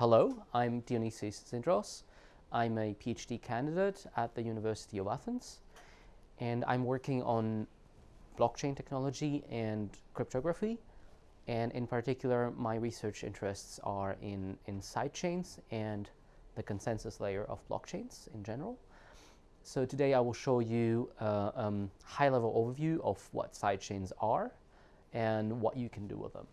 Hello, I'm Dionysios Zindros. I'm a PhD candidate at the University of Athens, and I'm working on blockchain technology and cryptography. And in particular, my research interests are in, in sidechains and the consensus layer of blockchains in general. So today I will show you a um, high-level overview of what sidechains are and what you can do with them.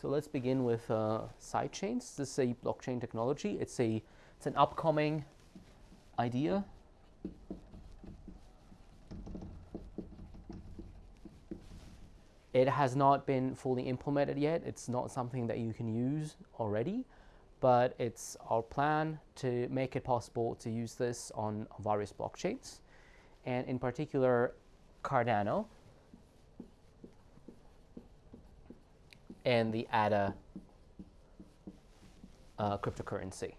So let's begin with uh, sidechains. This is a blockchain technology. It's a it's an upcoming idea. It has not been fully implemented yet. It's not something that you can use already, but it's our plan to make it possible to use this on various blockchains, and in particular Cardano, and the ADA uh, cryptocurrency.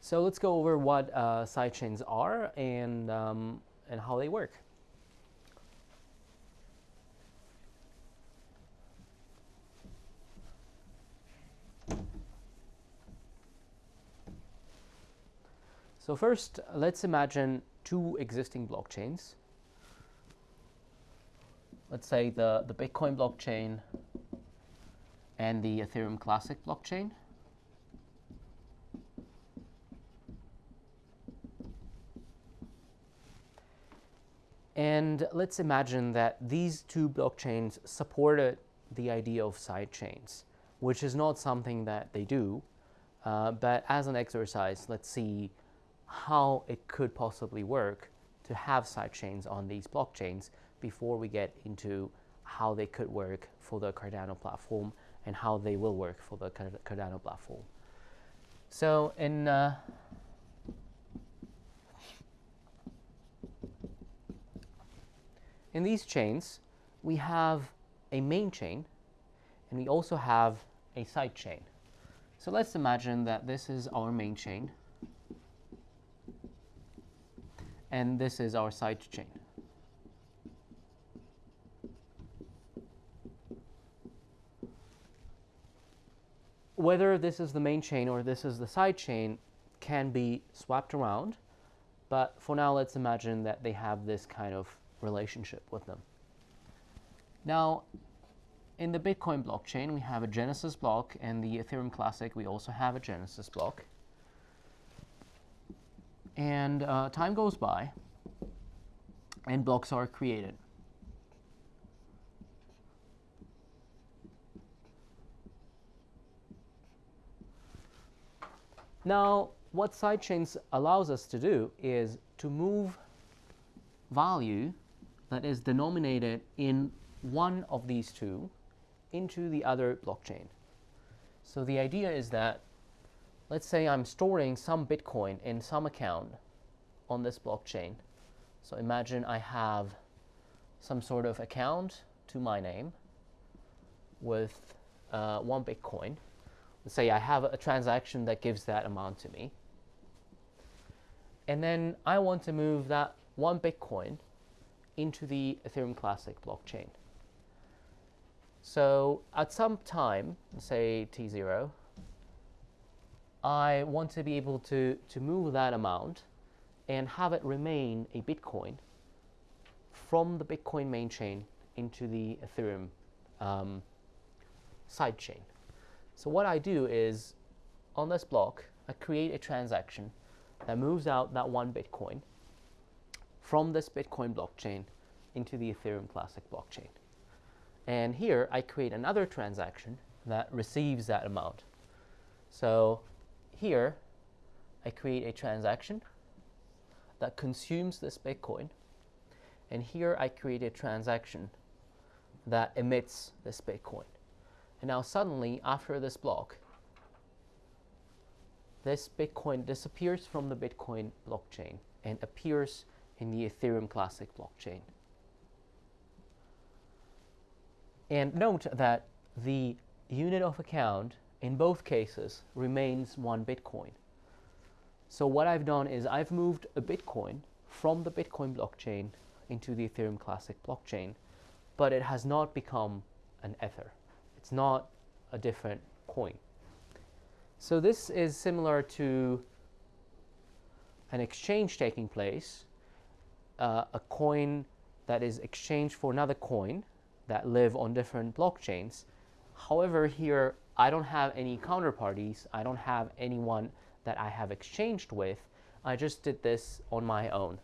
So let's go over what uh, sidechains are and, um, and how they work. So first, let's imagine two existing blockchains. Let's say the, the Bitcoin blockchain and the Ethereum Classic blockchain. And let's imagine that these two blockchains supported the idea of sidechains, which is not something that they do. Uh, but as an exercise, let's see how it could possibly work to have sidechains on these blockchains before we get into how they could work for the Cardano platform and how they will work for the Cardano platform. So in uh, in these chains, we have a main chain and we also have a side chain. So let's imagine that this is our main chain and this is our side chain. whether this is the main chain or this is the side chain can be swapped around. But for now, let's imagine that they have this kind of relationship with them. Now, in the Bitcoin blockchain, we have a Genesis block, and the Ethereum Classic, we also have a Genesis block. And uh, time goes by, and blocks are created. Now, what sidechains allows us to do is to move value that is denominated in one of these two into the other blockchain. So the idea is that, let's say I'm storing some Bitcoin in some account on this blockchain. So imagine I have some sort of account to my name with uh, one Bitcoin Let's say I have a transaction that gives that amount to me. And then I want to move that one Bitcoin into the Ethereum Classic blockchain. So at some time, say T0, I want to be able to, to move that amount and have it remain a Bitcoin from the Bitcoin main chain into the Ethereum um, side chain. So what I do is, on this block, I create a transaction that moves out that one Bitcoin from this Bitcoin blockchain into the Ethereum Classic blockchain. And here I create another transaction that receives that amount. So here I create a transaction that consumes this Bitcoin. And here I create a transaction that emits this Bitcoin. And now suddenly, after this block, this Bitcoin disappears from the Bitcoin blockchain and appears in the Ethereum Classic blockchain. And note that the unit of account in both cases remains one Bitcoin. So what I've done is I've moved a Bitcoin from the Bitcoin blockchain into the Ethereum Classic blockchain, but it has not become an Ether. It's not a different coin. So this is similar to an exchange taking place, uh, a coin that is exchanged for another coin that live on different blockchains. However, here I don't have any counterparties. I don't have anyone that I have exchanged with. I just did this on my own.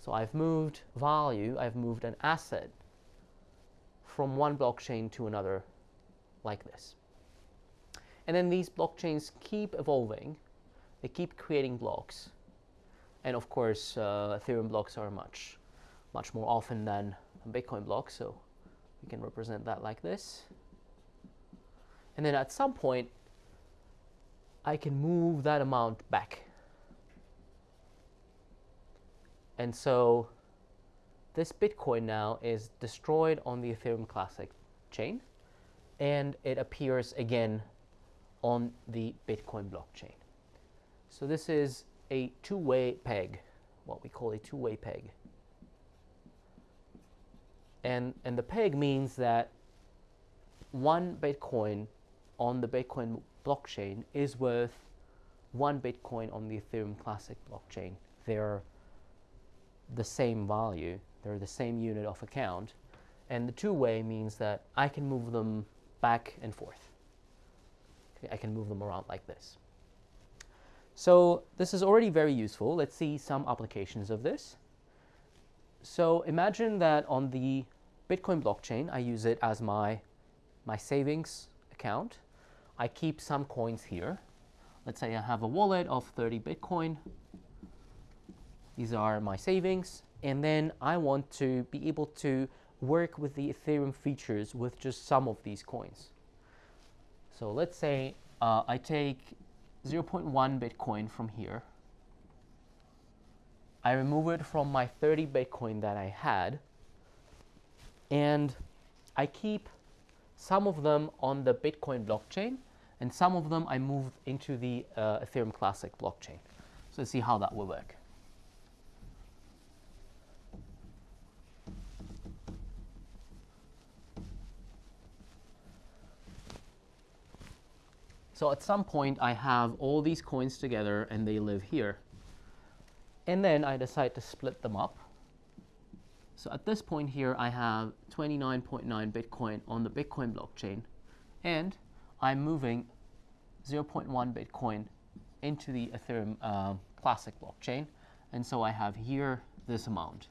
So I've moved value, I've moved an asset from one blockchain to another like this. And then these blockchains keep evolving. They keep creating blocks. And of course, uh, Ethereum blocks are much, much more often than Bitcoin blocks. So we can represent that like this. And then at some point, I can move that amount back. And so this Bitcoin now is destroyed on the Ethereum Classic chain and it appears again on the Bitcoin blockchain. So this is a two-way peg, what we call a two-way peg. And, and the peg means that one Bitcoin on the Bitcoin blockchain is worth one Bitcoin on the Ethereum Classic blockchain. They're the same value, they're the same unit of account, and the two-way means that I can move them back and forth. Okay, I can move them around like this. So this is already very useful. Let's see some applications of this. So imagine that on the Bitcoin blockchain, I use it as my, my savings account. I keep some coins here. Let's say I have a wallet of 30 Bitcoin. These are my savings. And then I want to be able to work with the Ethereum features with just some of these coins. So let's say uh, I take 0.1 Bitcoin from here. I remove it from my 30 Bitcoin that I had. And I keep some of them on the Bitcoin blockchain and some of them I move into the uh, Ethereum Classic blockchain. So let's see how that will work. So at some point I have all these coins together and they live here. And then I decide to split them up. So at this point here I have 29.9 Bitcoin on the Bitcoin blockchain and I'm moving 0.1 Bitcoin into the Ethereum uh, Classic blockchain. And so I have here this amount.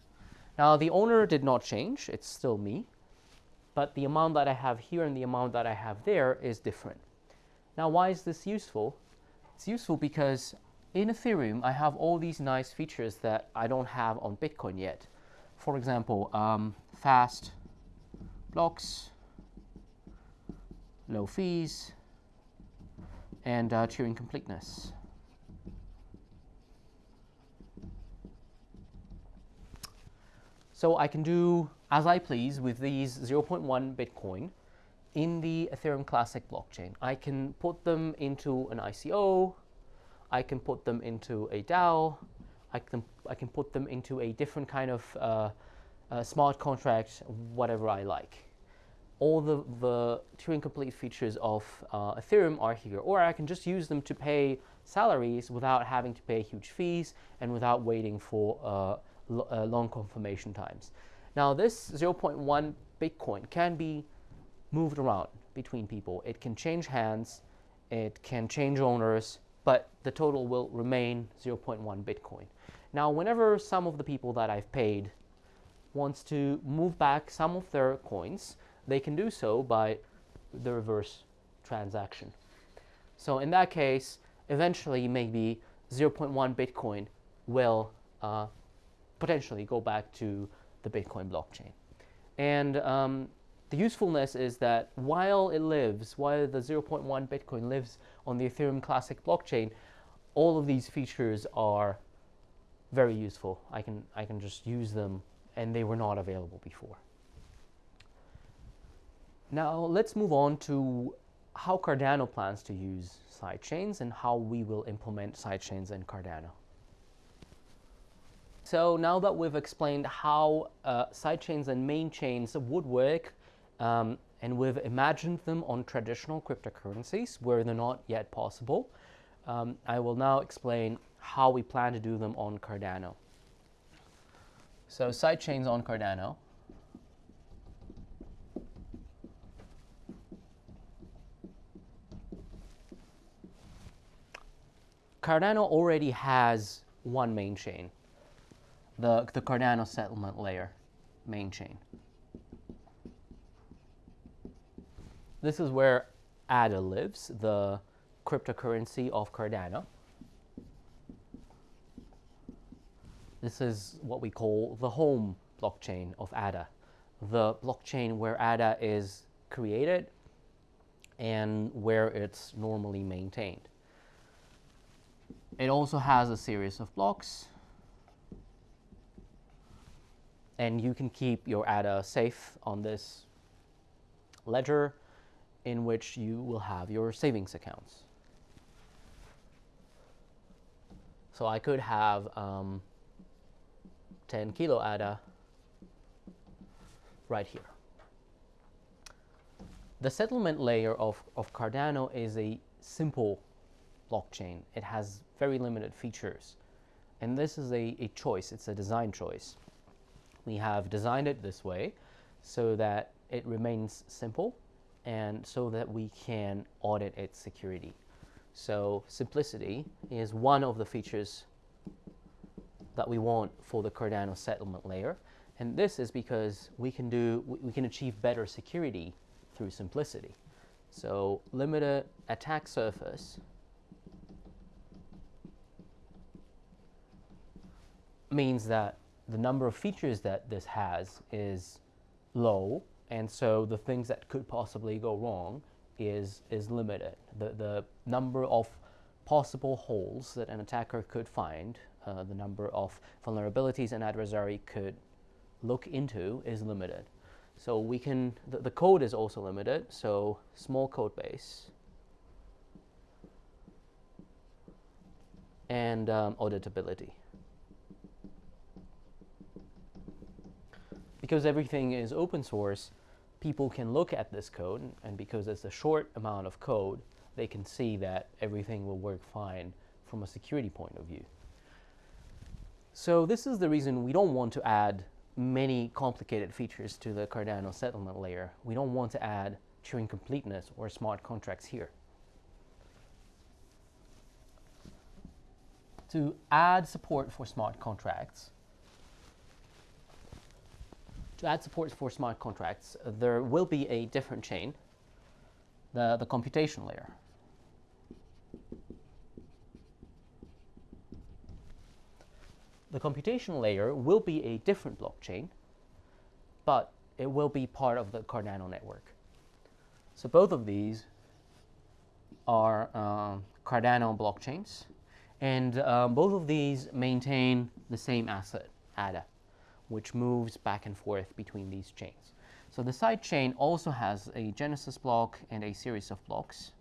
Now the owner did not change, it's still me, but the amount that I have here and the amount that I have there is different. Now, why is this useful? It's useful because in Ethereum, I have all these nice features that I don't have on Bitcoin yet. For example, um, fast blocks, low fees, and uh, Turing completeness. So I can do as I please with these 0.1 Bitcoin in the Ethereum Classic blockchain. I can put them into an ICO, I can put them into a DAO, I can, I can put them into a different kind of uh, uh, smart contract, whatever I like. All the, the Turing complete features of uh, Ethereum are here, or I can just use them to pay salaries without having to pay huge fees and without waiting for uh, uh, long confirmation times. Now this 0.1 Bitcoin can be moved around between people. It can change hands, it can change owners, but the total will remain 0.1 Bitcoin. Now, whenever some of the people that I've paid wants to move back some of their coins, they can do so by the reverse transaction. So in that case, eventually maybe 0.1 Bitcoin will uh, potentially go back to the Bitcoin blockchain. And um, the usefulness is that while it lives, while the 0.1 Bitcoin lives on the Ethereum Classic blockchain, all of these features are very useful. I can, I can just use them and they were not available before. Now let's move on to how Cardano plans to use sidechains and how we will implement sidechains in Cardano. So now that we've explained how uh, sidechains and main chains would work, um, and we've imagined them on traditional cryptocurrencies where they're not yet possible, um, I will now explain how we plan to do them on Cardano. So sidechains on Cardano. Cardano already has one main chain, the, the Cardano settlement layer main chain. This is where ADA lives, the cryptocurrency of Cardano. This is what we call the home blockchain of ADA, the blockchain where ADA is created and where it's normally maintained. It also has a series of blocks and you can keep your ADA safe on this ledger in which you will have your savings accounts. So I could have um, 10 kilo ADA right here. The settlement layer of, of Cardano is a simple blockchain. It has very limited features. And this is a, a choice, it's a design choice. We have designed it this way so that it remains simple and so that we can audit its security. So simplicity is one of the features that we want for the Cardano settlement layer. And this is because we can do we can achieve better security through simplicity. So limited attack surface means that the number of features that this has is low, and so the things that could possibly go wrong is, is limited. The, the number of possible holes that an attacker could find, uh, the number of vulnerabilities an adversary could look into is limited. So we can, the, the code is also limited, so small code base. And um, auditability. Because everything is open source, people can look at this code, and because it's a short amount of code, they can see that everything will work fine from a security point of view. So this is the reason we don't want to add many complicated features to the Cardano settlement layer. We don't want to add Turing completeness or smart contracts here. To add support for smart contracts, to add support for smart contracts, there will be a different chain, the, the computation layer. The computation layer will be a different blockchain, but it will be part of the Cardano network. So both of these are uh, Cardano blockchains, and um, both of these maintain the same asset, ADA which moves back and forth between these chains. So the side chain also has a genesis block and a series of blocks.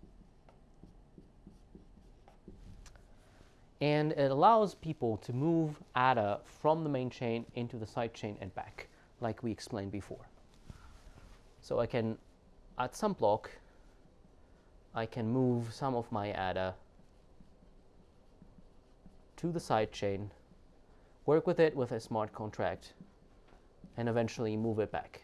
And it allows people to move ADA from the main chain into the side chain and back, like we explained before. So I can, at some block, I can move some of my ADA to the side chain work with it with a smart contract, and eventually move it back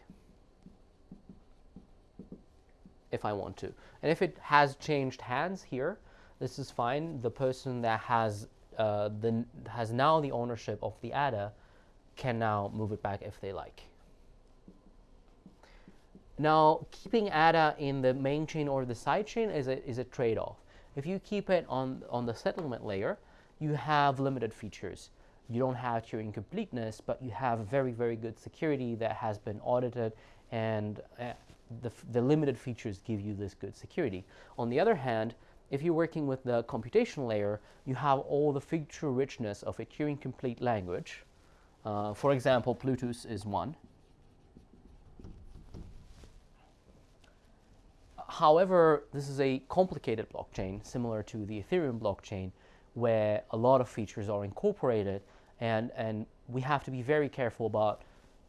if I want to. And if it has changed hands here, this is fine. The person that has uh, the has now the ownership of the ADA can now move it back if they like. Now, keeping ADA in the main chain or the side chain is a, is a trade-off. If you keep it on, on the settlement layer, you have limited features you don't have Turing completeness, but you have very, very good security that has been audited and uh, the, the limited features give you this good security. On the other hand, if you're working with the computation layer, you have all the feature richness of a Turing complete language. Uh, for example, Plutus is one. However, this is a complicated blockchain, similar to the Ethereum blockchain, where a lot of features are incorporated and, and we have to be very careful about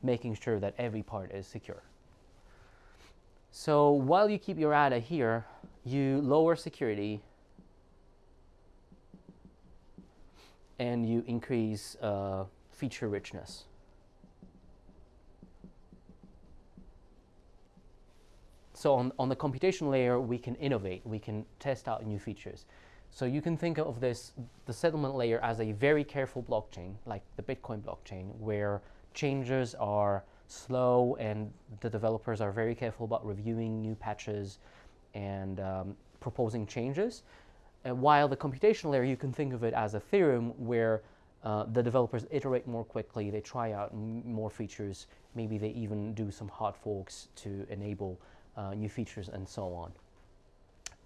making sure that every part is secure. So while you keep your ADA here, you lower security and you increase uh, feature richness. So on, on the computation layer, we can innovate, we can test out new features. So you can think of this, the settlement layer as a very careful blockchain, like the Bitcoin blockchain, where changes are slow and the developers are very careful about reviewing new patches and um, proposing changes. And while the computational layer, you can think of it as Ethereum, where uh, the developers iterate more quickly, they try out more features, maybe they even do some hard forks to enable uh, new features and so on.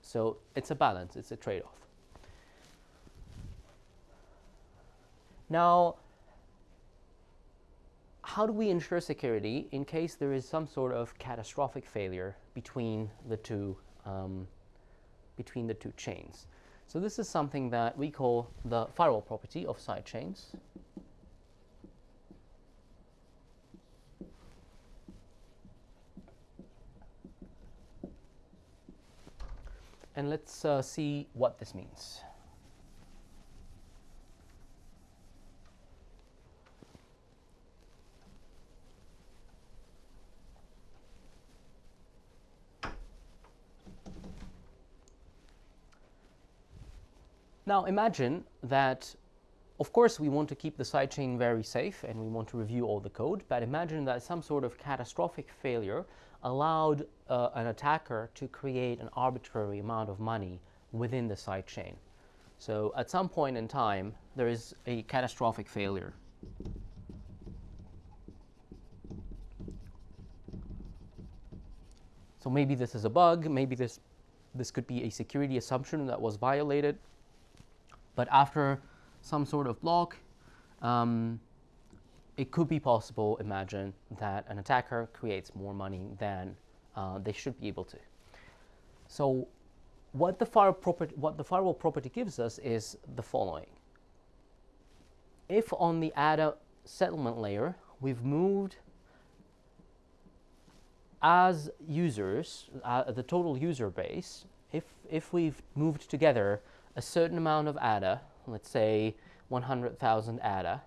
So it's a balance, it's a trade-off. Now, how do we ensure security in case there is some sort of catastrophic failure between the two um, between the two chains? So this is something that we call the firewall property of sidechains. And let's uh, see what this means. Now imagine that, of course, we want to keep the sidechain very safe and we want to review all the code, but imagine that some sort of catastrophic failure allowed uh, an attacker to create an arbitrary amount of money within the sidechain. So at some point in time, there is a catastrophic failure. So maybe this is a bug, maybe this, this could be a security assumption that was violated, but after some sort of block, um, it could be possible, imagine, that an attacker creates more money than uh, they should be able to. So what the, property, what the firewall property gives us is the following. If on the ADA settlement layer, we've moved as users, uh, the total user base, if, if we've moved together a certain amount of ADA, let's say 100,000 ADA,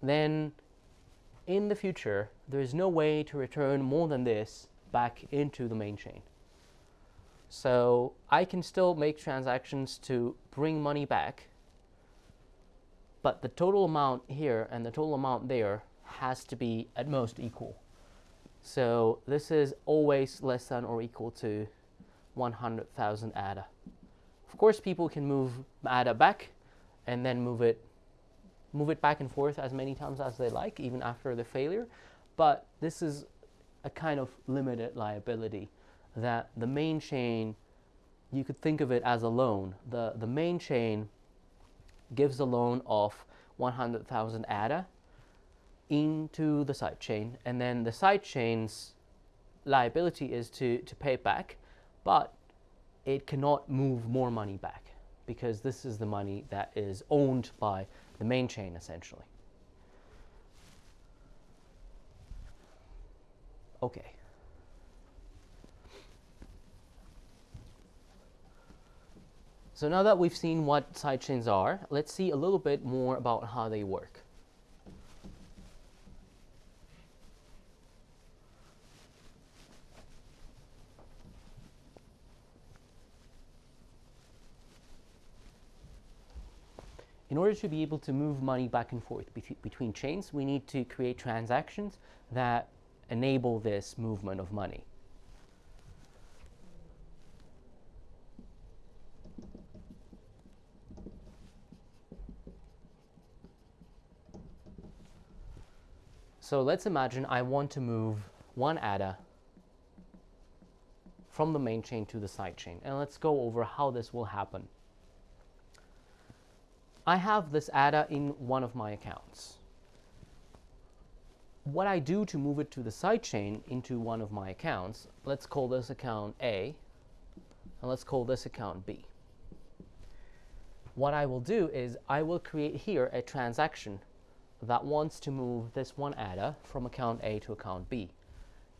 then in the future, there is no way to return more than this back into the main chain. So I can still make transactions to bring money back, but the total amount here and the total amount there has to be at most equal. So this is always less than or equal to 100,000 ADA. Of course, people can move ADA back and then move it, move it back and forth as many times as they like, even after the failure. But this is a kind of limited liability that the main chain, you could think of it as a loan. The, the main chain gives a loan of 100,000 ADA into the side chain, and then the side chain's liability is to, to pay it back but it cannot move more money back because this is the money that is owned by the main chain essentially. Okay. So now that we've seen what sidechains are, let's see a little bit more about how they work. In order to be able to move money back and forth between chains, we need to create transactions that enable this movement of money. So let's imagine I want to move one ADA from the main chain to the side chain. And let's go over how this will happen. I have this ADA in one of my accounts. What I do to move it to the sidechain into one of my accounts, let's call this account A, and let's call this account B. what I will do is I will create here a transaction that wants to move this one ADA from account A to account B.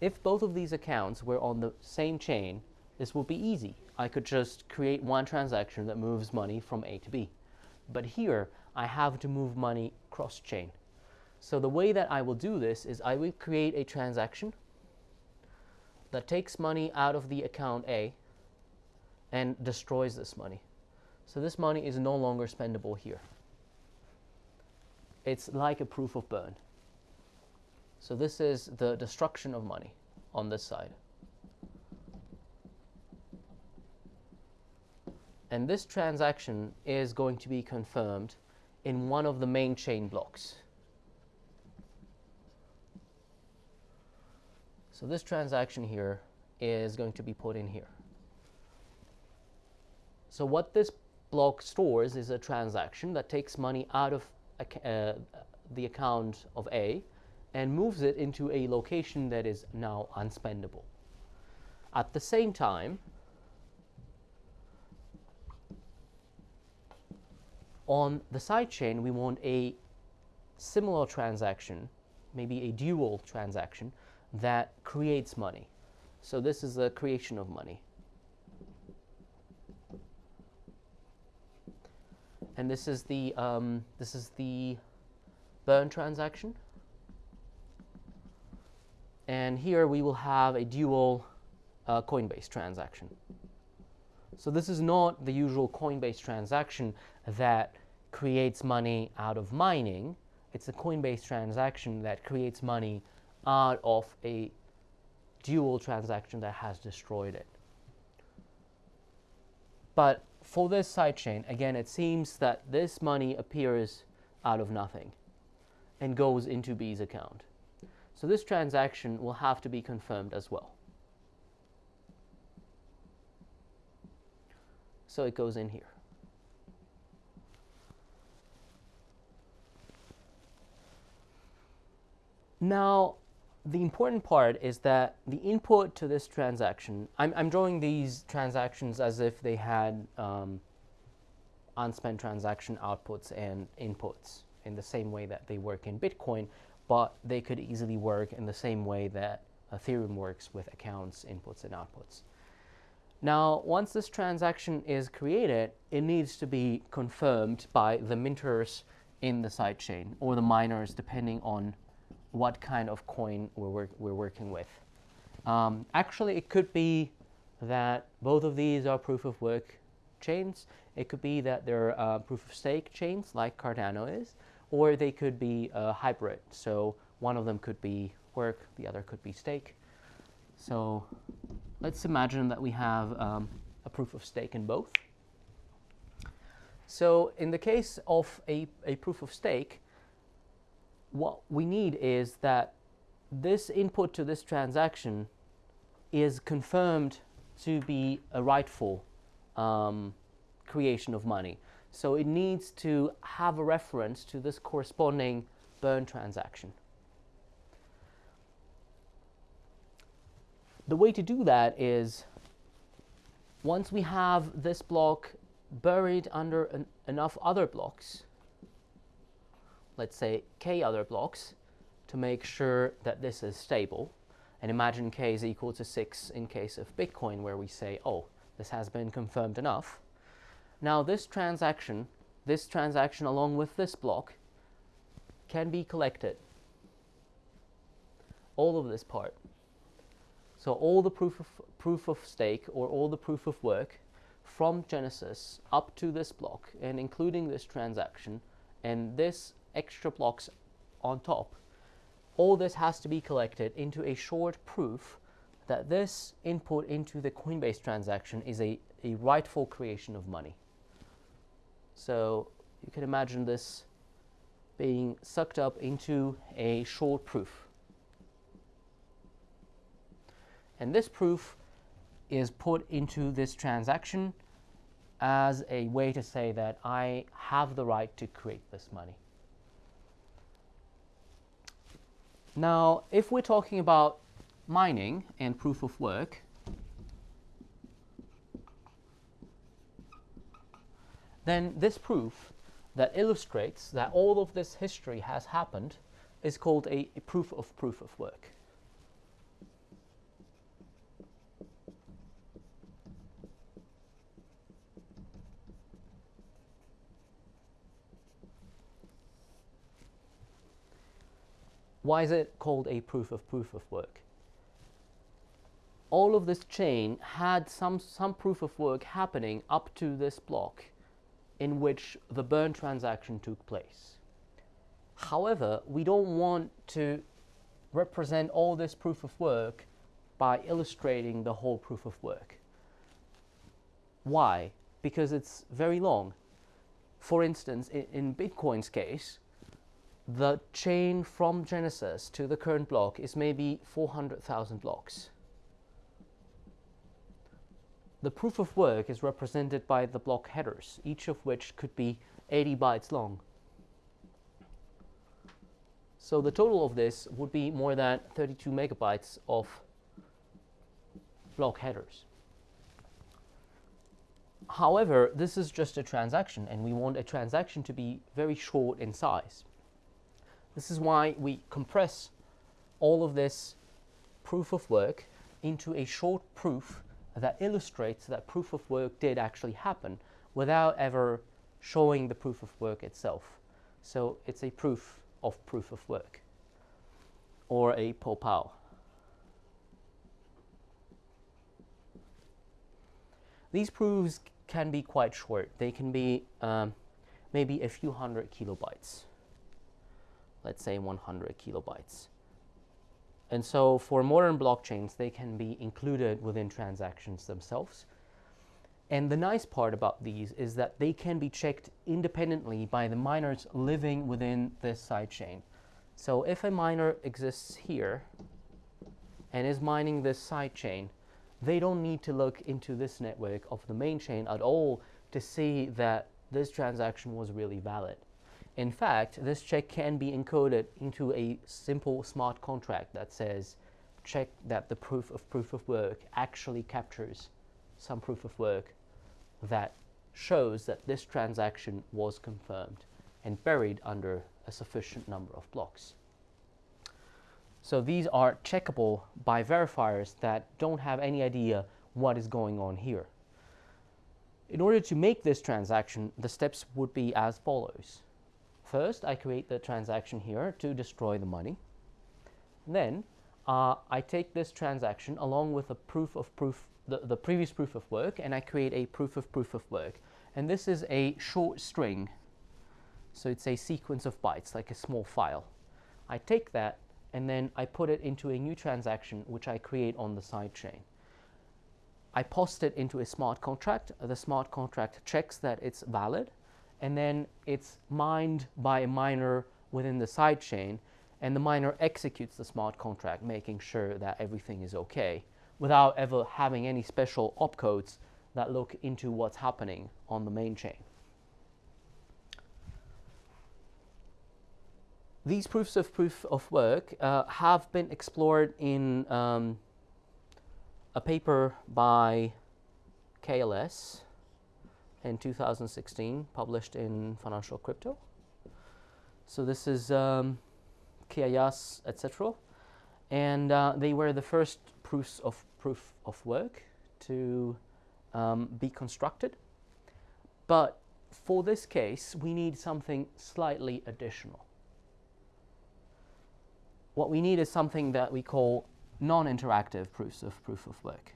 If both of these accounts were on the same chain, this would be easy. I could just create one transaction that moves money from A to B. But here, I have to move money cross-chain. So the way that I will do this is I will create a transaction that takes money out of the account A and destroys this money. So this money is no longer spendable here. It's like a proof of burn. So this is the destruction of money on this side. And this transaction is going to be confirmed in one of the main chain blocks. So this transaction here is going to be put in here. So what this block stores is a transaction that takes money out of uh, the account of A and moves it into a location that is now unspendable. At the same time, on the sidechain, we want a similar transaction, maybe a dual transaction, that creates money. So this is the creation of money. And this is the um, this is the burn transaction. And here we will have a dual uh, Coinbase transaction. So this is not the usual Coinbase transaction that creates money out of mining. It's a Coinbase transaction that creates money out of a dual transaction that has destroyed it. But for this sidechain, again, it seems that this money appears out of nothing and goes into B's account. So this transaction will have to be confirmed as well. So it goes in here. Now, the important part is that the input to this transaction, I'm, I'm drawing these transactions as if they had um, unspent transaction outputs and inputs in the same way that they work in Bitcoin, but they could easily work in the same way that Ethereum works with accounts, inputs, and outputs. Now, once this transaction is created, it needs to be confirmed by the minters in the sidechain or the miners, depending on what kind of coin we're, work we're working with. Um, actually, it could be that both of these are proof of work chains. It could be that they're uh, proof of stake chains like Cardano is, or they could be a hybrid. So one of them could be work, the other could be stake. So let's imagine that we have um, a proof of stake in both. So in the case of a, a proof of stake, what we need is that this input to this transaction is confirmed to be a rightful um, creation of money. So it needs to have a reference to this corresponding burn transaction. The way to do that is once we have this block buried under an, enough other blocks, let's say, k other blocks to make sure that this is stable. And imagine k is equal to 6 in case of Bitcoin, where we say, oh, this has been confirmed enough. Now this transaction, this transaction along with this block, can be collected. All of this part. So all the proof of, proof of stake or all the proof of work from Genesis up to this block and including this transaction and this extra blocks on top. All this has to be collected into a short proof that this input into the Coinbase transaction is a, a rightful creation of money. So you can imagine this being sucked up into a short proof. And this proof is put into this transaction as a way to say that I have the right to create this money. Now, if we're talking about mining and proof of work, then this proof that illustrates that all of this history has happened is called a, proof of proof of work. Why is it called a proof of proof of work? All of this chain had some, some proof of work happening up to this block in which the burn transaction took place. However, we don't want to represent all this proof of work by illustrating the whole proof of work. Why? Because it's very long. For instance, in, in Bitcoin's case, the chain from Genesis to the current block is maybe 400,000 blocks. The proof of work is represented by the block headers, each of which could be 80 bytes long. So the total of this would be more than 32 megabytes of block headers. However, this is just a transaction and we want a transaction to be very short in size. This is why we compress all of this proof of work into a short proof that illustrates that proof of work did actually happen without ever showing the proof of work itself. So it's a proof of proof of work or a PoPoW. These proofs can be quite short. They can be um, maybe a few hundred kilobytes let's say 100 kilobytes. And so for modern blockchains, they can be included within transactions themselves. And the nice part about these is that they can be checked independently by the miners living within this sidechain. So if a miner exists here and is mining this sidechain, they don't need to look into this network of the main chain at all to see that this transaction was really valid. In fact, this check can be encoded into a simple smart contract that says check that the proof of proof of work actually captures some proof of work that shows that this transaction was confirmed and buried under a sufficient number of blocks. So these are checkable by verifiers that don't have any idea what is going on here. In order to make this transaction, the steps would be as follows. First, I create the transaction here to destroy the money. Then, uh, I take this transaction along with a proof of proof, the, the previous proof of work, and I create a proof of proof of work. And this is a short string. So it's a sequence of bytes, like a small file. I take that and then I put it into a new transaction which I create on the sidechain. I post it into a smart contract. The smart contract checks that it's valid and then it's mined by a miner within the sidechain, and the miner executes the smart contract, making sure that everything is okay, without ever having any special opcodes that look into what's happening on the main chain. These proofs of proof of work uh, have been explored in um, a paper by KLS in 2016, published in Financial Crypto. So this is um, Kiayias, etc. And uh, they were the first proofs of proof of work to um, be constructed. But for this case, we need something slightly additional. What we need is something that we call non-interactive proofs of proof of work.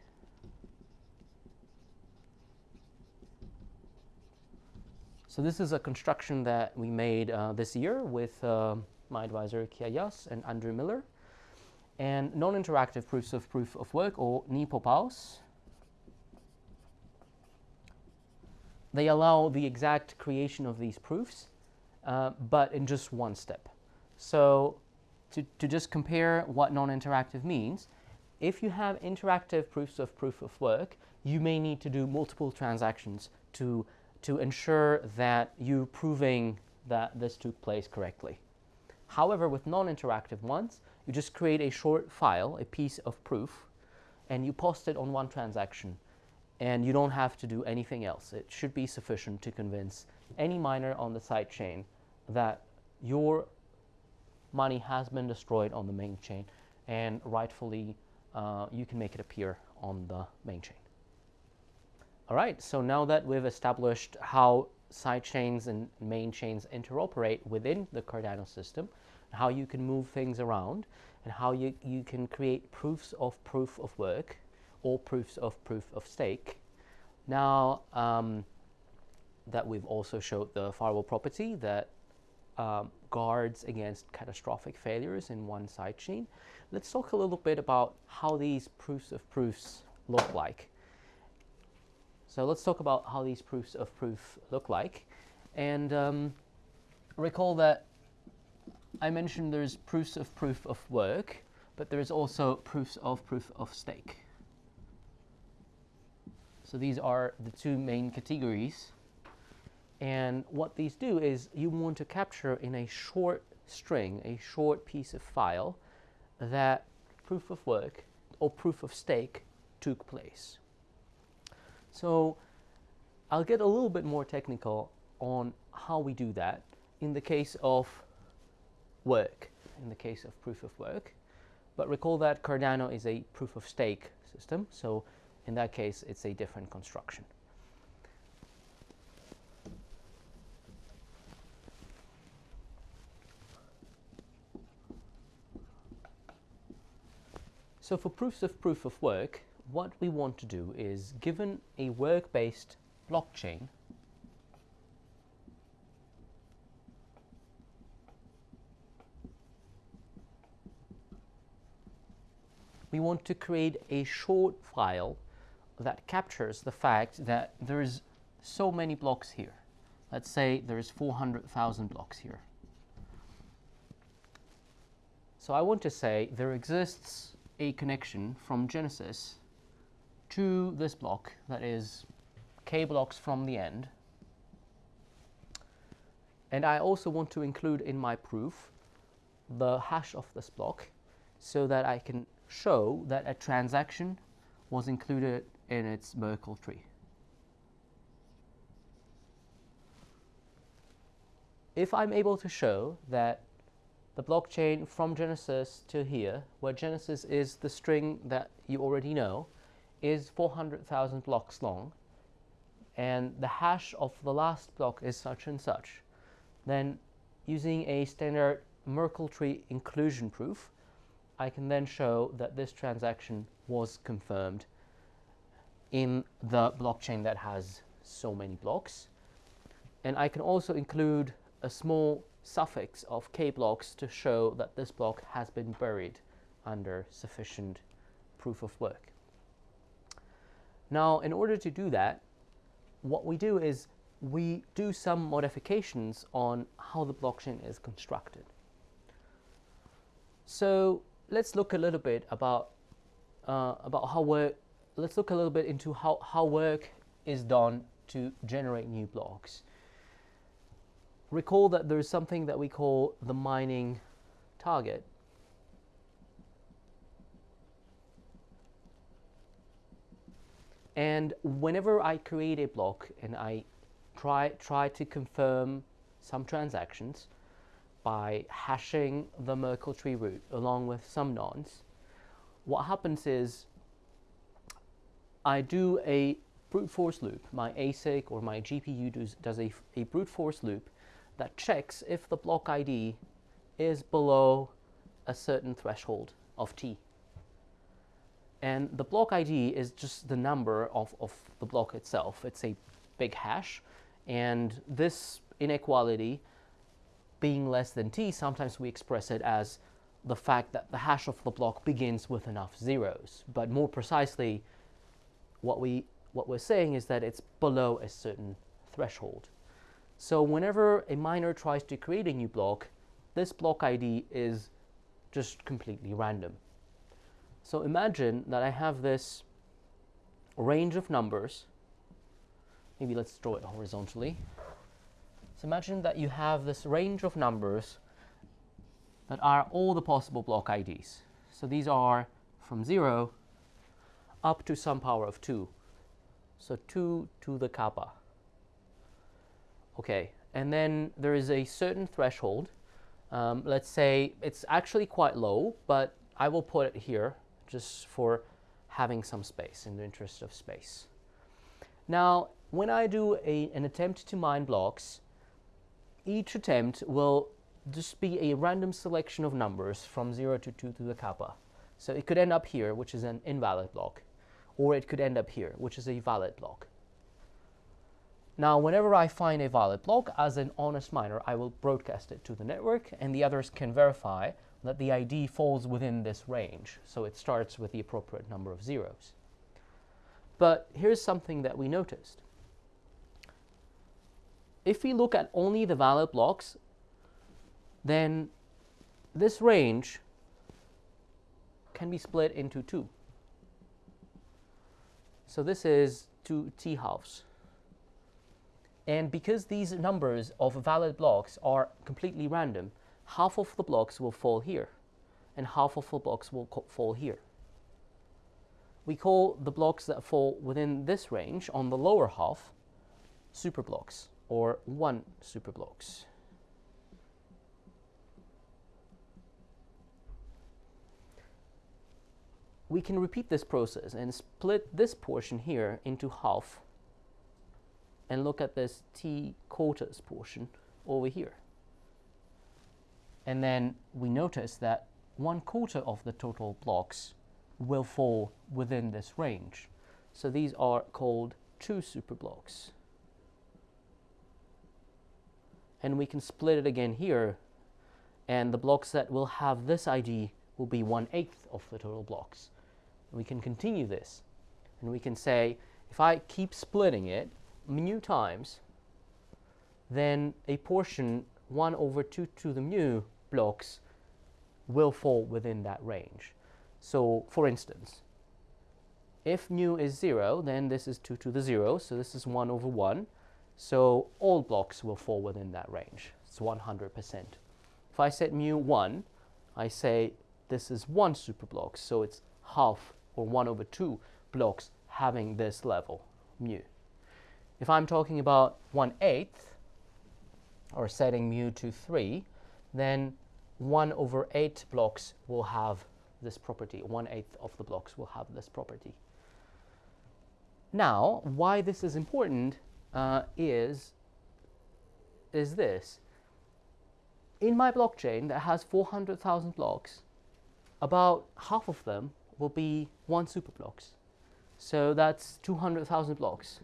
So this is a construction that we made uh, this year with uh, my advisor Kiayias and Andrew Miller. And non-interactive proofs of proof of work, or NIPoPoWs, they allow the exact creation of these proofs, uh, but in just one step. So to, to just compare what non-interactive means, if you have interactive proofs of proof of work, you may need to do multiple transactions to to ensure that you proving that this took place correctly. However, with non-interactive ones, you just create a short file, a piece of proof, and you post it on one transaction. and you don't have to do anything else. It should be sufficient to convince any miner on the side chain that your money has been destroyed on the main chain and rightfully uh, you can make it appear on the main chain. All right, so now that we've established how side chains and main chains interoperate within the Cardano system, how you can move things around, and how you, you can create proofs of proof of work or proofs of proof of stake. Now um, that we've also showed the firewall property that um, guards against catastrophic failures in one sidechain, let's talk a little bit about how these proofs of proofs look like. So let's talk about how these proofs of proof look like. And um, recall that I mentioned there's proofs of proof of work, but there's also proofs of proof of stake. So these are the two main categories. And what these do is you want to capture in a short string, a short piece of file, that proof of work or proof of stake took place. So I'll get a little bit more technical on how we do that in the case of work, in the case of proof of work. But recall that Cardano is a proof of stake system, so in that case, it's a different construction. So for proofs of proof of work, what we want to do is given a work-based blockchain, we want to create a short file that captures the fact that there's so many blocks here. Let's say there's 400,000 blocks here. So I want to say there exists a connection from Genesis to this block that is k blocks from the end. And I also want to include in my proof the hash of this block so that I can show that a transaction was included in its Merkle tree. If I'm able to show that the blockchain from Genesis to here, where Genesis is the string that you already know, is 400,000 blocks long, and the hash of the last block is such and such, then using a standard Merkle tree inclusion proof, I can then show that this transaction was confirmed in the blockchain that has so many blocks. And I can also include a small suffix of k blocks to show that this block has been buried under sufficient proof of work. Now, in order to do that, what we do is we do some modifications on how the blockchain is constructed. So let's look a little bit about uh, about how work let's look a little bit into how, how work is done to generate new blocks. Recall that there's something that we call the mining target. And whenever I create a block and I try, try to confirm some transactions by hashing the Merkle tree root along with some nonce, what happens is I do a brute force loop. My ASIC or my GPU does, does a, a brute force loop that checks if the block ID is below a certain threshold of t. And the block ID is just the number of, of the block itself. It's a big hash. And this inequality being less than t, sometimes we express it as the fact that the hash of the block begins with enough zeros. But more precisely, what, we, what we're saying is that it's below a certain threshold. So whenever a miner tries to create a new block, this block ID is just completely random. So imagine that I have this range of numbers. Maybe let's draw it horizontally. So imagine that you have this range of numbers that are all the possible block IDs. So these are from 0 up to some power of 2. So 2 to the kappa. Okay, and then there is a certain threshold. Um, let's say it's actually quite low, but I will put it here just for having some space in the interest of space. Now, when I do a, an attempt to mine blocks, each attempt will just be a random selection of numbers from 0 to 2 to the kappa. So it could end up here, which is an invalid block, or it could end up here, which is a valid block. Now, whenever I find a valid block, as an honest miner, I will broadcast it to the network, and the others can verify that the ID falls within this range. So it starts with the appropriate number of zeros. But here's something that we noticed. If we look at only the valid blocks, then this range can be split into two. So this is two t halves. And because these numbers of valid blocks are completely random, half of the blocks will fall here, and half of the blocks will fall here. We call the blocks that fall within this range on the lower half superblocks, or one superblocks. we can repeat this process and split this portion here into half and look at this t quarters portion over here. And then we notice that one quarter of the total blocks will fall within this range. So these are called two superblocks. And we can split it again here, and the blocks that will have this ID will be one eighth of the total blocks. We can continue this. And we can say, if I keep splitting it mu times, then a portion 1 over 2 to the mu blocks will fall within that range. So, for instance, if mu is 0, then this is 2 to the 0, so this is 1 over 1. So all blocks will fall within that range. It's 100%. If I set mu 1, I say this is 1 superblock, so it's half or 1 over 2 blocks having this level, mu. If I'm talking about 1 eighth, or setting mu to 3, then 1 over 8 blocks will have this property. 1 eighth of the blocks will have this property. Now, why this is important uh, is, is this. In my blockchain that has 400,000 blocks, about half of them will be one super blocks. So that's 200,000 blocks.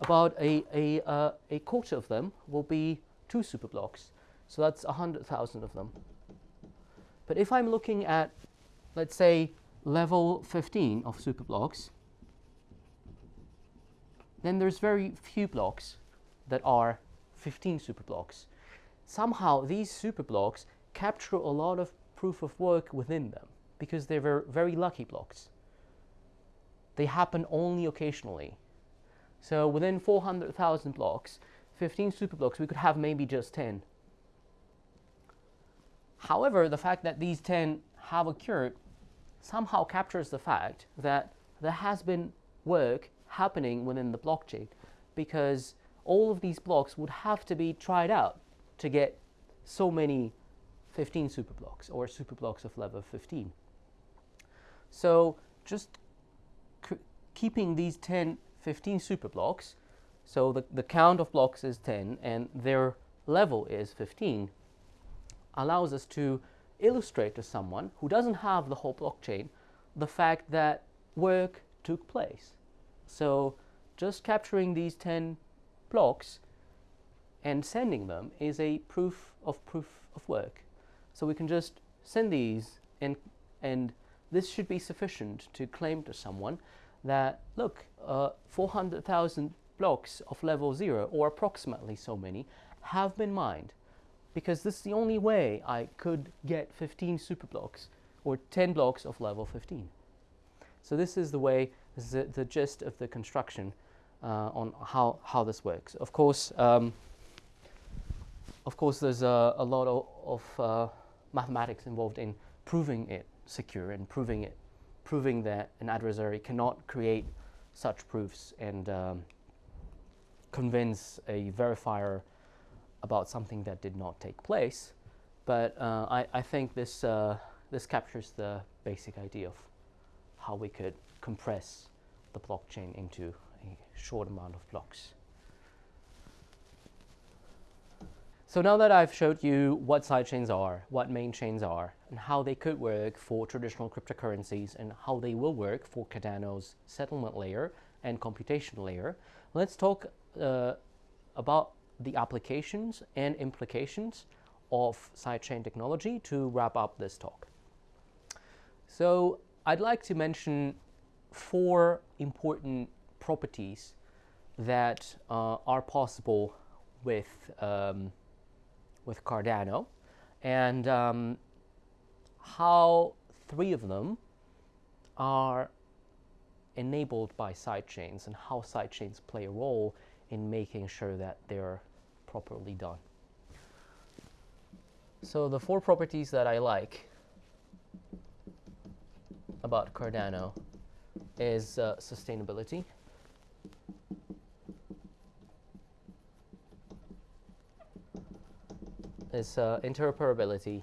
About a, a, uh, a quarter of them will be two super blocks. So that's 100,000 of them. But if I'm looking at, let's say, level 15 of superblocks, then there's very few blocks that are 15 superblocks. Somehow these superblocks capture a lot of proof of work within them because they were very lucky blocks. They happen only occasionally. So within 400,000 blocks, 15 superblocks, we could have maybe just 10. However, the fact that these 10 have occurred somehow captures the fact that there has been work happening within the blockchain because all of these blocks would have to be tried out to get so many 15 superblocks or superblocks of level 15. So just keeping these 10, 15 super blocks, so the, the count of blocks is 10 and their level is 15, allows us to illustrate to someone who doesn't have the whole blockchain the fact that work took place. So just capturing these 10 blocks and sending them is a proof of proof of work. So we can just send these and, and this should be sufficient to claim to someone that, look, uh, 400,000 blocks of level 0, or approximately so many, have been mined. Because this is the only way I could get 15 super blocks, or 10 blocks of level 15. So this is the way, this is the, the gist of the construction uh, on how, how this works. Of course, um, of course, there's a, a lot of, of uh, mathematics involved in proving it secure and proving it, proving that an adversary cannot create such proofs and um, convince a verifier about something that did not take place. But uh, I, I, think this, uh, this captures the basic idea of how we could compress the blockchain into a short amount of blocks. So now that I've showed you what sidechains are, what main chains are, and how they could work for traditional cryptocurrencies and how they will work for Cardano's settlement layer and computation layer, let's talk uh, about the applications and implications of sidechain technology to wrap up this talk. So I'd like to mention four important properties that uh, are possible with um, with Cardano and um, how three of them are enabled by sidechains and how sidechains play a role in making sure that they're properly done. So the four properties that I like about Cardano is uh, sustainability, is uh, interoperability,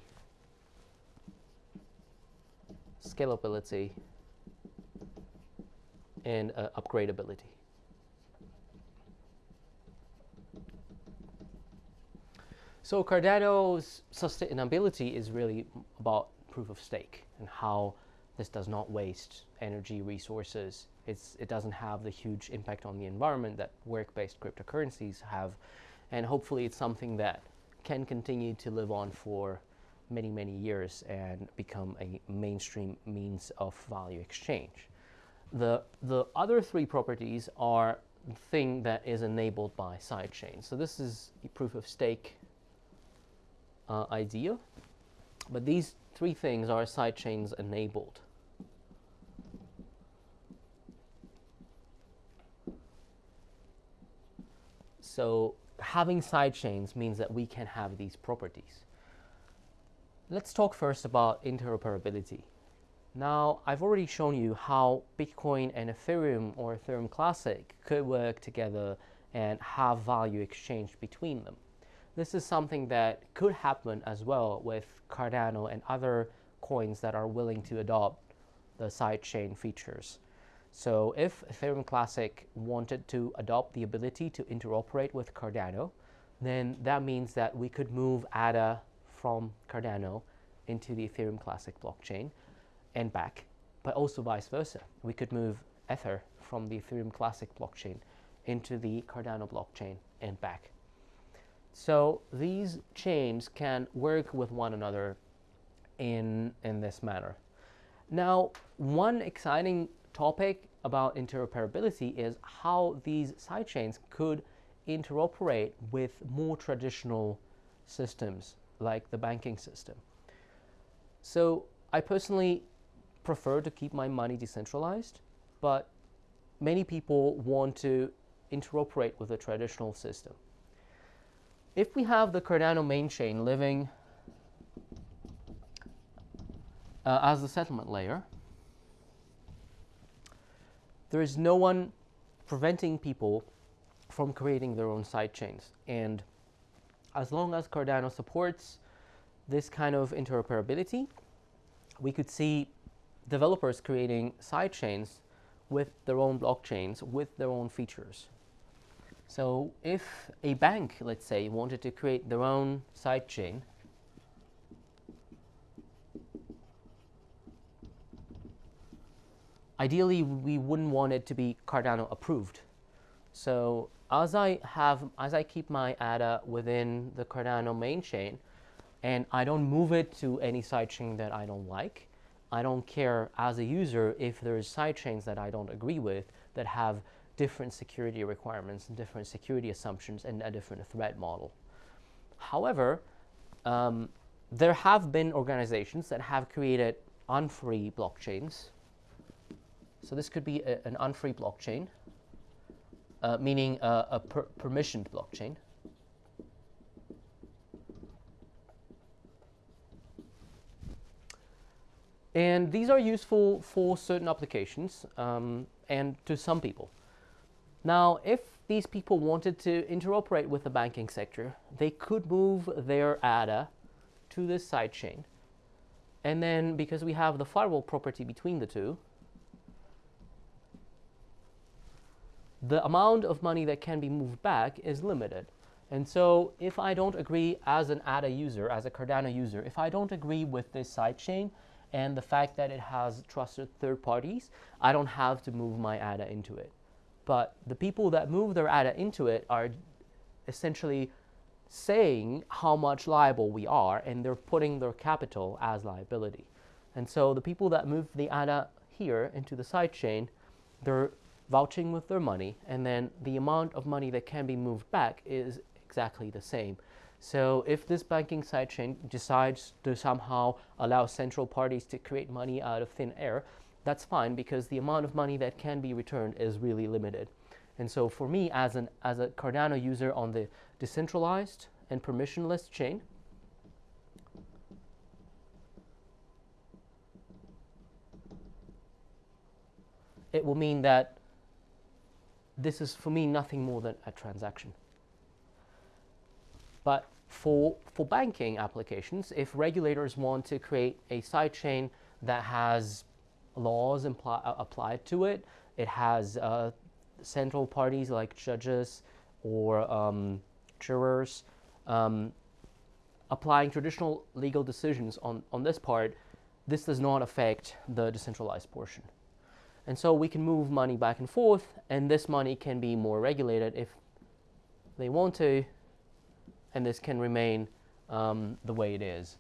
scalability, and uh, upgradability. So Cardano's sustainability is really about proof of stake and how this does not waste energy resources. It's, it doesn't have the huge impact on the environment that work-based cryptocurrencies have. And hopefully it's something that can continue to live on for many, many years and become a mainstream means of value exchange. The, the other three properties are the thing that is enabled by sidechains. So this is proof of stake uh, idea, but these three things are sidechains enabled. So having sidechains means that we can have these properties. Let's talk first about interoperability. Now, I've already shown you how Bitcoin and Ethereum or Ethereum Classic could work together and have value exchanged between them. This is something that could happen as well with Cardano and other coins that are willing to adopt the sidechain features. So if Ethereum Classic wanted to adopt the ability to interoperate with Cardano, then that means that we could move ADA from Cardano into the Ethereum Classic blockchain and back, but also vice versa. We could move Ether from the Ethereum Classic blockchain into the Cardano blockchain and back. So these chains can work with one another in, in this manner. Now, one exciting topic about interoperability is how these sidechains could interoperate with more traditional systems like the banking system. So I personally prefer to keep my money decentralized, but many people want to interoperate with a traditional system. If we have the Cardano main chain living uh, as the settlement layer, there is no one preventing people from creating their own side chains. And as long as Cardano supports this kind of interoperability, we could see developers creating side chains with their own blockchains, with their own features. So if a bank, let's say, wanted to create their own side chain, ideally we wouldn't want it to be Cardano approved. So as I have, as I keep my ADA within the Cardano main chain, and I don't move it to any sidechain that I don't like, I don't care as a user if there's sidechains that I don't agree with that have different security requirements and different security assumptions and a different threat model. However, um, there have been organizations that have created unfree blockchains so this could be a, an unfree blockchain, uh, meaning a per permissioned blockchain. And these are useful for certain applications. Um, and to some people. Now, if these people wanted to interoperate with the banking sector, they could move their ADA to this sidechain. And then because we have the firewall property between the two, the amount of money that can be moved back is limited. And so if I don't agree as an ADA user, as a Cardano user, if I don't agree with this sidechain and the fact that it has trusted third parties, I don't have to move my ADA into it. But the people that move their ADA into it are essentially saying how much liable we are and they're putting their capital as liability. And so the people that move the ADA here into the sidechain, they're vouching with their money and then the amount of money that can be moved back is exactly the same. So if this banking sidechain decides to somehow allow central parties to create money out of thin air, that's fine because the amount of money that can be returned is really limited. And so for me as, an, as a Cardano user on the decentralized and permissionless chain, it will mean that this is for me nothing more than a transaction. But for, for banking applications, if regulators want to create a sidechain that has laws uh, applied to it, it has uh, central parties like judges or um, jurors um, applying traditional legal decisions on, on this part, this does not affect the decentralized portion. And so we can move money back and forth, and this money can be more regulated if they want to, and this can remain um, the way it is.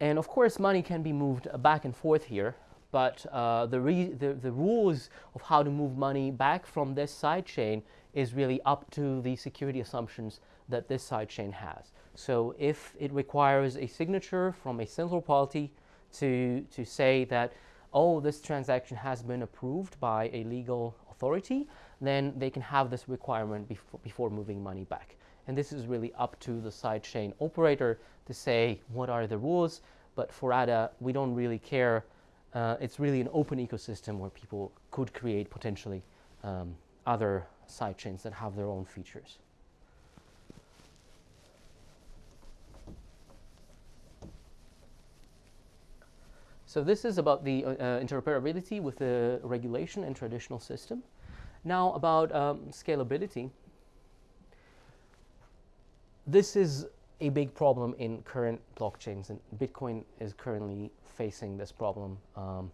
And of course, money can be moved back and forth here, but uh, the, the, the, rules of how to move money back from this sidechain is really up to the security assumptions that this sidechain has. So if it requires a signature from a central party to, to say that, oh, this transaction has been approved by a legal authority, then they can have this requirement before, before moving money back. And this is really up to the sidechain operator to say what are the rules. But for ADA, we don't really care. Uh, it's really an open ecosystem where people could create potentially um, other sidechains that have their own features. So this is about the uh, uh, interoperability with the regulation and traditional system. Now about um, scalability. This is a big problem in current blockchains, and Bitcoin is currently facing this problem. Um,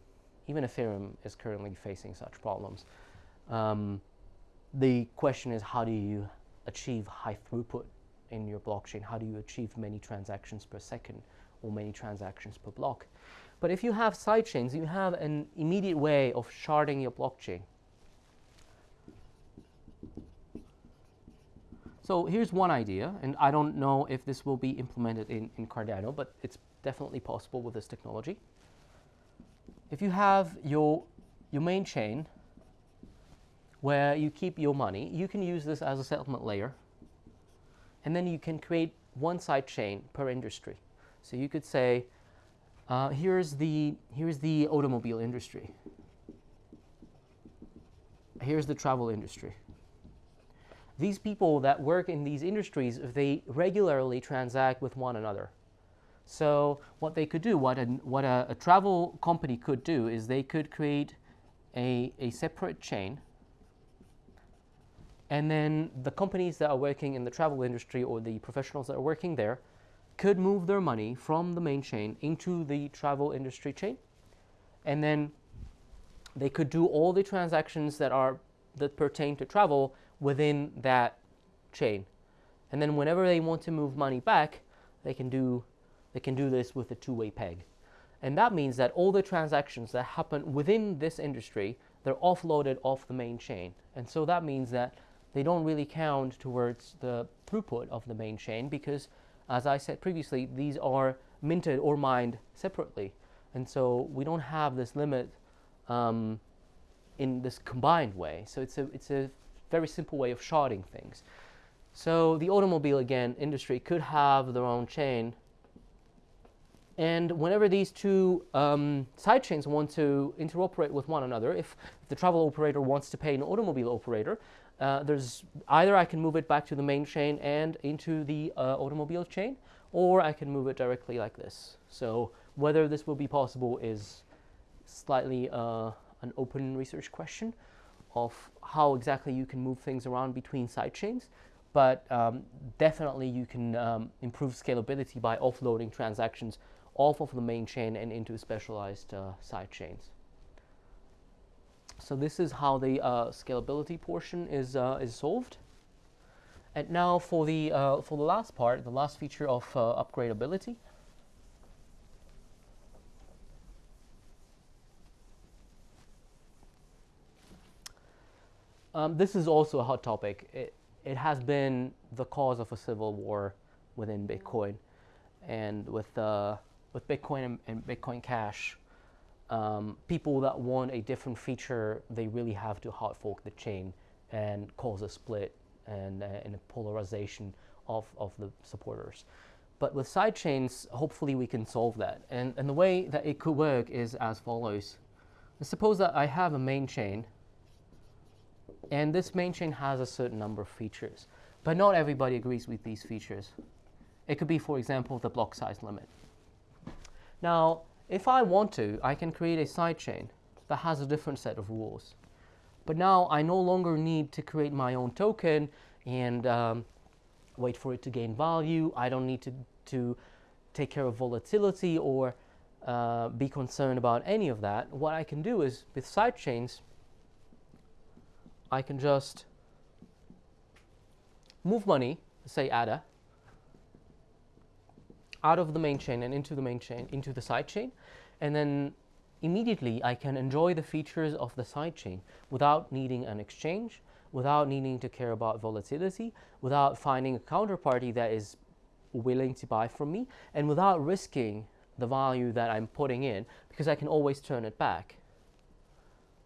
even Ethereum is currently facing such problems. Um, the question is how do you achieve high throughput in your blockchain? How do you achieve many transactions per second or many transactions per block? But if you have sidechains, you have an immediate way of sharding your blockchain. So here's one idea, and I don't know if this will be implemented in, in Cardano, but it's definitely possible with this technology. If you have your, your main chain where you keep your money. You can use this as a settlement layer. And then you can create one side chain per industry. So you could say, uh, here's, the, here's the automobile industry. Here's the travel industry. These people that work in these industries, they regularly transact with one another. So what they could do, what, a, what a, a travel company could do is they could create a, a separate chain and then the companies that are working in the travel industry or the professionals that are working there could move their money from the main chain into the travel industry chain. And then they could do all the transactions that are that pertain to travel within that chain. And then whenever they want to move money back, they can do they can do this with a two-way peg. And that means that all the transactions that happen within this industry, they're offloaded off the main chain. And so that means that they don't really count towards the throughput of the main chain because, as I said previously, these are minted or mined separately. And so we don't have this limit um, in this combined way. So it's a, it's a very simple way of sharding things. So the automobile, again, industry could have their own chain And whenever these two um, sidechains want to interoperate with one another, if the travel operator wants to pay an automobile operator, uh, there's either I can move it back to the main chain and into the uh, automobile chain, or I can move it directly like this. So whether this will be possible is slightly uh, an open research question of how exactly you can move things around between sidechains but um, definitely you can um, improve scalability by offloading transactions off of the main chain and into specialized uh, side chains. So this is how the uh, scalability portion is, uh, is solved. And now for the, uh, for the last part, the last feature of uh, upgradability. Um, this is also a hot topic. It, it has been the cause of a civil war within Bitcoin, and with uh, with Bitcoin and, and Bitcoin Cash, um, people that want a different feature, they really have to hard fork the chain and cause a split and, uh, and a polarization of, of the supporters. But with sidechains, hopefully we can solve that. And, and the way that it could work is as follows. Suppose that I have a main chain and this main chain has a certain number of features, but not everybody agrees with these features. It could be, for example, the block size limit. Now, if I want to, I can create a sidechain that has a different set of rules. But now I no longer need to create my own token and um, wait for it to gain value. I don't need to, to take care of volatility or uh, be concerned about any of that. What I can do is with sidechains, I can just move money, say ADA, out of the main chain and into the main chain, into the side chain, and then immediately I can enjoy the features of the side chain without needing an exchange, without needing to care about volatility, without finding a counterparty that is willing to buy from me, and without risking the value that I'm putting in because I can always turn it back.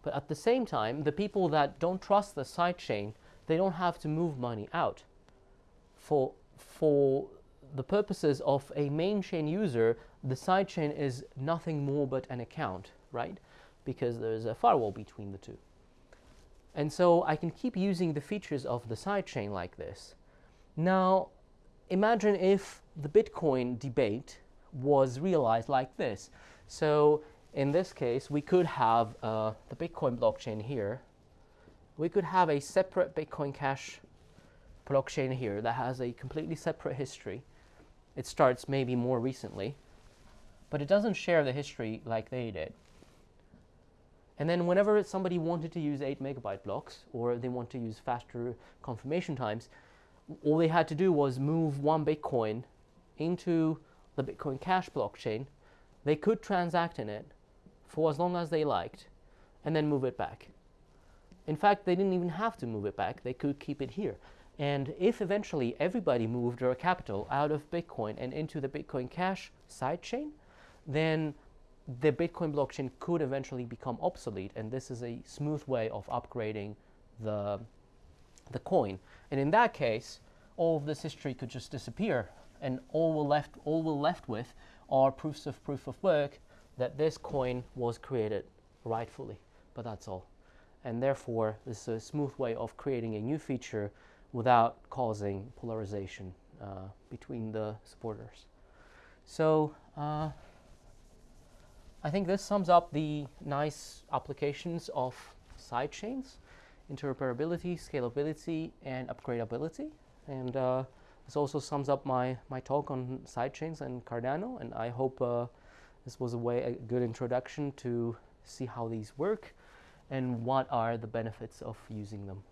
But at the same time, the people that don't trust the sidechain, they don't have to move money out. For, for the purposes of a main chain user, the sidechain is nothing more but an account, right? Because there's a firewall between the two. And so I can keep using the features of the sidechain like this. Now, imagine if the Bitcoin debate was realized like this. So in this case, we could have uh, the Bitcoin blockchain here. We could have a separate Bitcoin Cash blockchain here that has a completely separate history. It starts maybe more recently, but it doesn't share the history like they did. And then whenever somebody wanted to use 8 megabyte blocks or they want to use faster confirmation times, all they had to do was move one Bitcoin into the Bitcoin Cash blockchain. They could transact in it for as long as they liked and then move it back. In fact, they didn't even have to move it back. They could keep it here. And if eventually everybody moved their capital out of Bitcoin and into the Bitcoin Cash sidechain, then the Bitcoin blockchain could eventually become obsolete. And this is a smooth way of upgrading the, the coin. And in that case, all of this history could just disappear. And all we're left, all we're left with are proofs of proof of work that this coin was created rightfully, but that's all. And therefore, this is a smooth way of creating a new feature without causing polarization uh, between the supporters. So uh, I think this sums up the nice applications of sidechains, interoperability, scalability, and upgradability. And uh, this also sums up my, my talk on sidechains and Cardano, and I hope uh, this was a way a good introduction to see how these work and what are the benefits of using them.